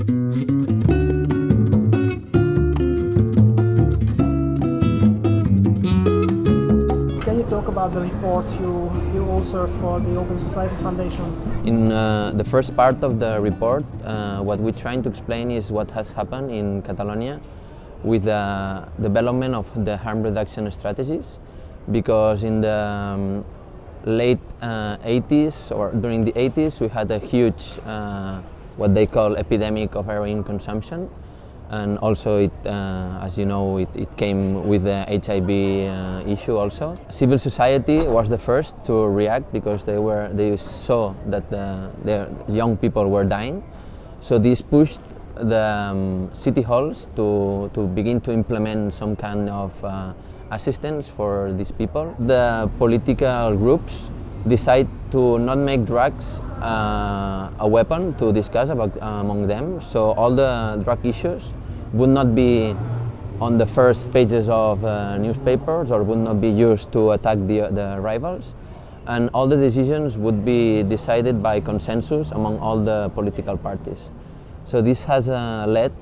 Can you talk about the report you, you authored for the Open Society Foundations. In uh, the first part of the report, uh, what we're trying to explain is what has happened in Catalonia with the development of the harm reduction strategies because in the um, late uh, 80s or during the 80s we had a huge uh, what they call epidemic of heroin consumption and also it, uh, as you know it, it, came with the HIV uh, issue also. Civil society was the first to react because they were they saw that the, young people were dying so this pushed the um, city halls to, to begin to implement some kind of uh, assistance for these people. The political groups decide to not make drugs uh, a weapon to discuss about, uh, among them. So all the drug issues would not be on the first pages of uh, newspapers or would not be used to attack the, the rivals. And all the decisions would be decided by consensus among all the political parties. So this has uh, led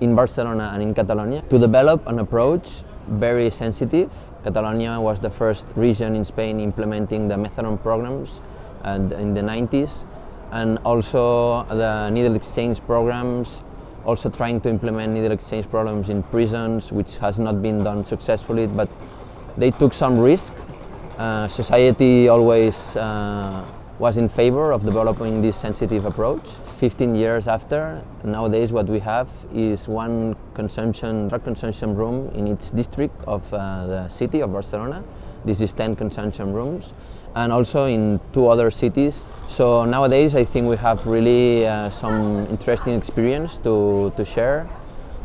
in Barcelona and in Catalonia to develop an approach very sensitive. Catalonia was the first region in Spain implementing the methadone programs and in the 90s and also the needle exchange programs also trying to implement needle exchange programs in prisons which has not been done successfully but they took some risk. Uh, society always uh, was in favor of developing this sensitive approach. 15 years after, nowadays what we have is one consumption, drug consumption room in each district of uh, the city of Barcelona. This is 10 consumption rooms and also in two other cities. So nowadays I think we have really uh, some interesting experience to, to share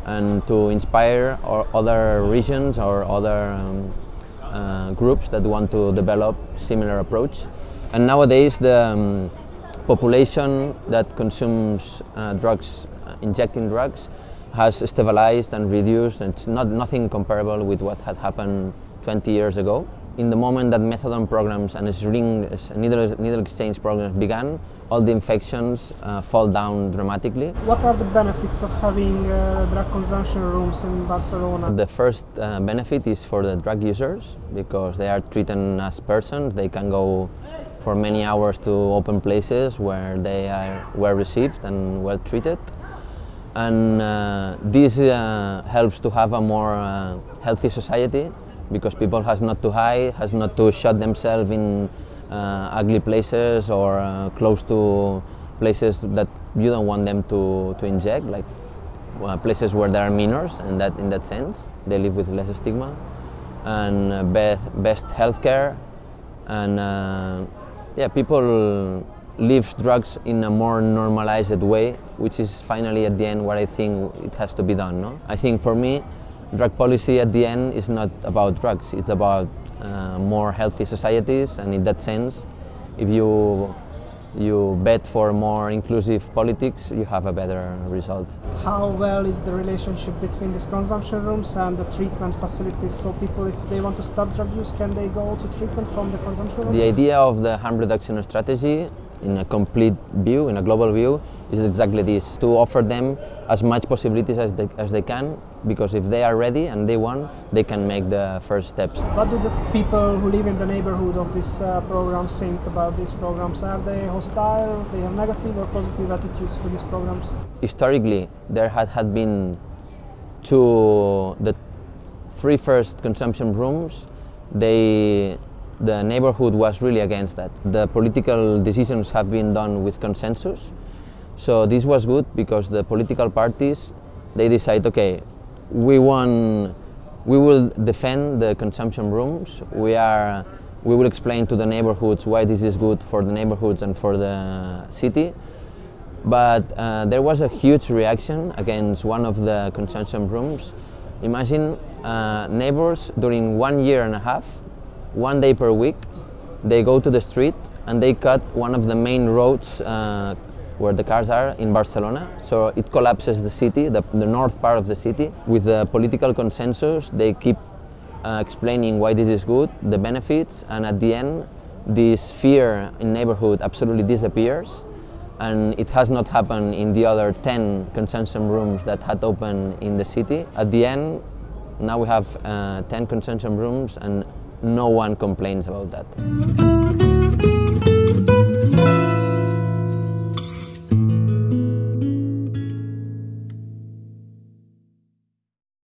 and to inspire other regions or other um, uh, groups that want to develop similar approach. And nowadays the um, population that consumes uh, drugs, uh, injecting drugs, has stabilized and reduced. And it's not nothing comparable with what had happened 20 years ago. In the moment that methadone programs and ring, needle, needle exchange programs began, all the infections uh, fall down dramatically. What are the benefits of having uh, drug consumption rooms in Barcelona? The first uh, benefit is for the drug users because they are treated as persons. They can go for many hours to open places where they are well received and well treated. And uh, this uh, helps to have a more uh, healthy society because people has not to hide, has not to shut themselves in uh, ugly places or uh, close to places that you don't want them to, to inject, like uh, places where there are minors, and that in that sense they live with less stigma, and best, best healthcare, and yeah, people leave drugs in a more normalized way, which is finally at the end what I think it has to be done. No? I think for me, drug policy at the end is not about drugs, it's about uh, more healthy societies and in that sense, if you you bet for more inclusive politics, you have a better result. How well is the relationship between these consumption rooms and the treatment facilities? So people, if they want to stop drug use, can they go to treatment from the consumption room? The idea of the harm reduction strategy in a complete view, in a global view, is exactly this, to offer them as much possibilities as they, as they can, because if they are ready and they want, they can make the first steps. What do the people who live in the neighborhood of these uh, programs think about these programs? Are they hostile, they have negative or positive attitudes to these programs? Historically, there had, had been two, the three first consumption rooms, they the neighborhood was really against that. The political decisions have been done with consensus. So this was good because the political parties, they decide, okay, we want, we will defend the consumption rooms. We are, we will explain to the neighborhoods why this is good for the neighborhoods and for the city. But uh, there was a huge reaction against one of the consumption rooms. Imagine uh, neighbors during one year and a half one day per week, they go to the street and they cut one of the main roads uh, where the cars are in Barcelona. So it collapses the city, the, the north part of the city. With the political consensus, they keep uh, explaining why this is good, the benefits, and at the end, this fear in neighborhood absolutely disappears. and it has not happened in the other 10 consumption rooms that had opened in the city. At the end, now we have uh, 10 consumption rooms and no one complains about that.